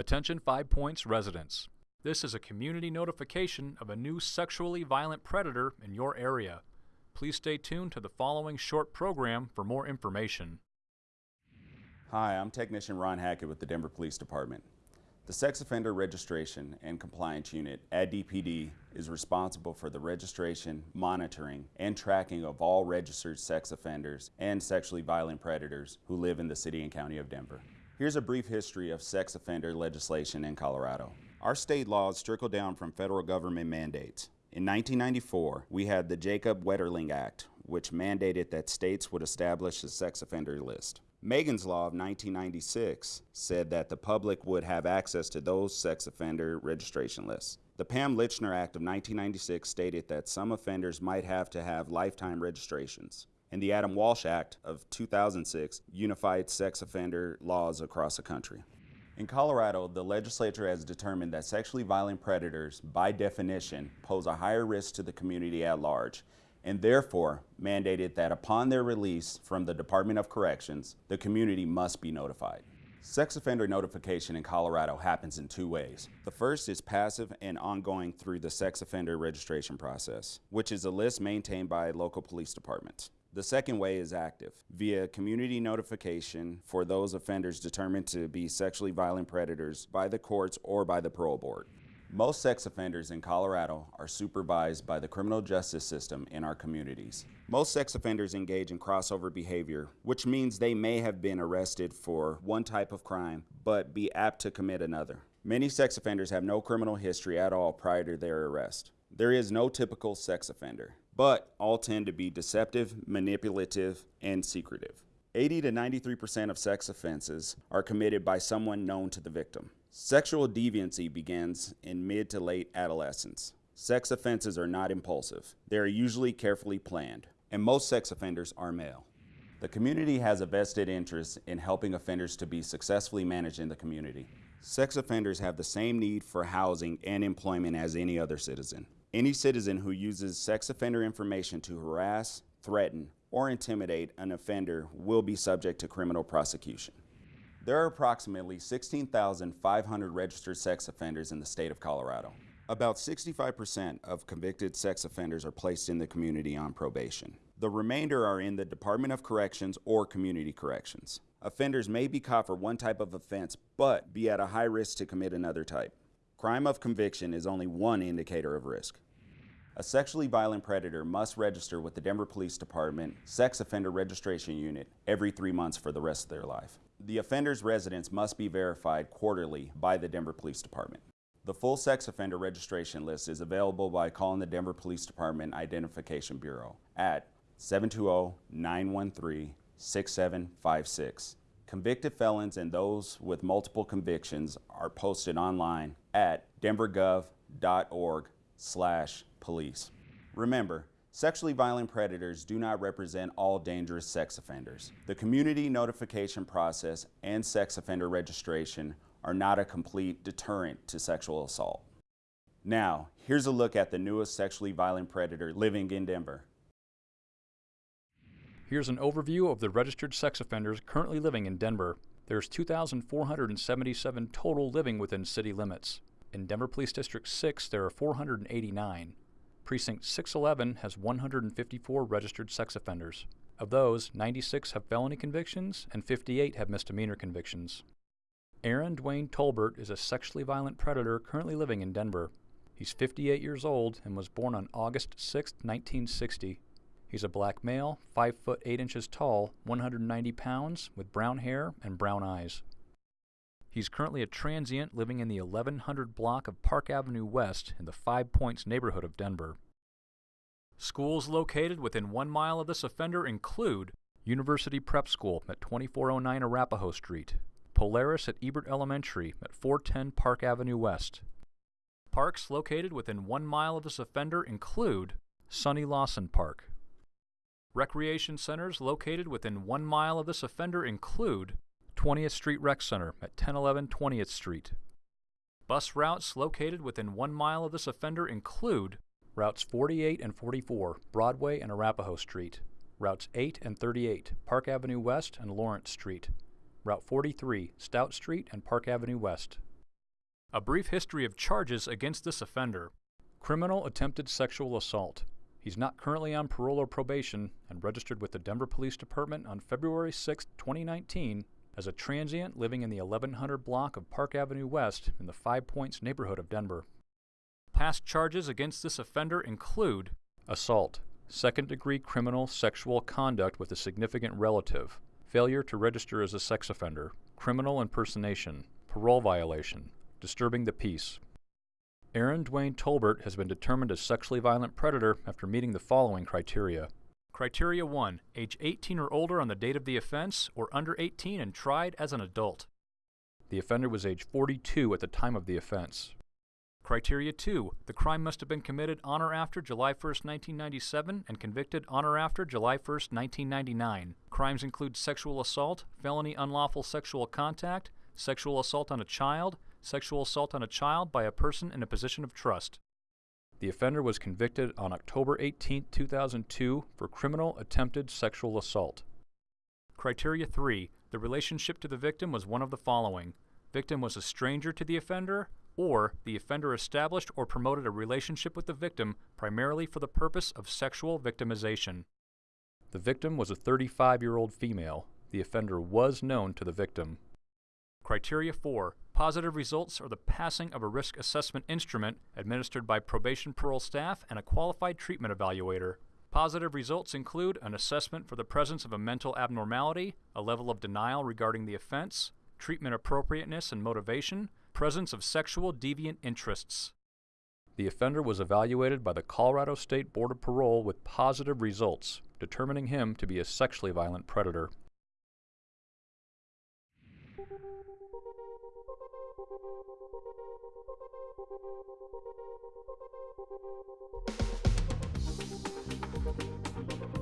Attention Five Points residents. This is a community notification of a new sexually violent predator in your area. Please stay tuned to the following short program for more information. Hi, I'm Technician Ron Hackett with the Denver Police Department. The Sex Offender Registration and Compliance Unit at DPD is responsible for the registration, monitoring, and tracking of all registered sex offenders and sexually violent predators who live in the City and County of Denver. Here's a brief history of sex offender legislation in Colorado. Our state laws trickle down from federal government mandates. In 1994, we had the Jacob Wetterling Act, which mandated that states would establish a sex offender list. Megan's Law of 1996 said that the public would have access to those sex offender registration lists. The Pam Lychner Act of 1996 stated that some offenders might have to have lifetime registrations. And the Adam Walsh Act of 2006 unified sex offender laws across the country. In Colorado, the legislature has determined that sexually violent predators, by definition, pose a higher risk to the community at large and therefore mandated that upon their release from the Department of Corrections, the community must be notified. Sex offender notification in Colorado happens in two ways. The first is passive and ongoing through the sex offender registration process, which is a list maintained by local police departments. The second way is active, via community notification for those offenders determined to be sexually violent predators by the courts or by the parole board. Most sex offenders in Colorado are supervised by the criminal justice system in our communities. Most sex offenders engage in crossover behavior, which means they may have been arrested for one type of crime, but be apt to commit another. Many sex offenders have no criminal history at all prior to their arrest. There is no typical sex offender, but all tend to be deceptive, manipulative, and secretive. 80 to 93% of sex offenses are committed by someone known to the victim. Sexual deviancy begins in mid to late adolescence. Sex offenses are not impulsive. They are usually carefully planned, and most sex offenders are male. The community has a vested interest in helping offenders to be successfully managed in the community. Sex offenders have the same need for housing and employment as any other citizen. Any citizen who uses sex offender information to harass, threaten, or intimidate an offender will be subject to criminal prosecution. There are approximately 16,500 registered sex offenders in the state of Colorado. About 65% of convicted sex offenders are placed in the community on probation. The remainder are in the Department of Corrections or Community Corrections. Offenders may be caught for one type of offense, but be at a high risk to commit another type. Crime of conviction is only one indicator of risk. A sexually violent predator must register with the Denver Police Department Sex Offender Registration Unit every three months for the rest of their life. The offender's residence must be verified quarterly by the Denver Police Department. The full sex offender registration list is available by calling the Denver Police Department Identification Bureau at 720-913-6756. Convicted felons and those with multiple convictions are posted online at denvergov.org slash police. Remember, Sexually violent predators do not represent all dangerous sex offenders. The community notification process and sex offender registration are not a complete deterrent to sexual assault. Now, here's a look at the newest sexually violent predator living in Denver. Here's an overview of the registered sex offenders currently living in Denver. There's 2,477 total living within city limits. In Denver Police District 6, there are 489. Precinct 611 has 154 registered sex offenders. Of those, 96 have felony convictions and 58 have misdemeanor convictions. Aaron Dwayne Tolbert is a sexually violent predator currently living in Denver. He's 58 years old and was born on August 6, 1960. He's a black male, 5 foot 8 inches tall, 190 pounds, with brown hair and brown eyes. He's currently a transient living in the 1100 block of Park Avenue West in the Five Points neighborhood of Denver. Schools located within one mile of this offender include University Prep School at 2409 Arapahoe Street, Polaris at Ebert Elementary at 410 Park Avenue West. Parks located within one mile of this offender include Sonny Lawson Park. Recreation centers located within one mile of this offender include 20th Street Rec Center at 1011 20th Street. Bus routes located within one mile of this offender include routes 48 and 44, Broadway and Arapahoe Street, routes 8 and 38, Park Avenue West and Lawrence Street, Route 43, Stout Street and Park Avenue West, A brief history of charges against this offender. Criminal attempted sexual assault. He's not currently on parole or probation and registered with the Denver Police Department on February 6, 2019 as a transient living in the 1100 block of Park Avenue West in the Five Points neighborhood of Denver. Past charges against this offender include assault, second degree criminal sexual conduct with a significant relative, failure to register as a sex offender, criminal impersonation, parole violation, disturbing the peace. Aaron Dwayne Tolbert has been determined a sexually violent predator after meeting the following criteria. Criteria 1. Age 18 or older on the date of the offense, or under 18 and tried as an adult. The offender was age 42 at the time of the offense. Criteria 2. The crime must have been committed on or after July 1, 1997 and convicted on or after July 1, 1999. Crimes include sexual assault, felony unlawful sexual contact, sexual assault on a child, sexual assault on a child by a person in a position of trust. The offender was convicted on October 18, 2002 for criminal attempted sexual assault. Criteria 3. The relationship to the victim was one of the following. Victim was a stranger to the offender, or the offender established or promoted a relationship with the victim primarily for the purpose of sexual victimization. The victim was a 35 year old female. The offender was known to the victim. Criteria 4. Positive results are the passing of a risk assessment instrument administered by probation parole staff and a qualified treatment evaluator. Positive results include an assessment for the presence of a mental abnormality, a level of denial regarding the offense, treatment appropriateness and motivation, presence of sexual deviant interests. The offender was evaluated by the Colorado State Board of Parole with positive results, determining him to be a sexually violent predator. Thank you.